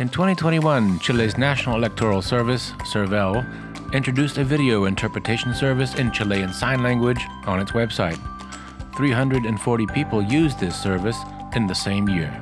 In 2021, Chile's National Electoral Service, SERVEL, introduced a video interpretation service in Chilean Sign Language on its website. 340 people used this service in the same year.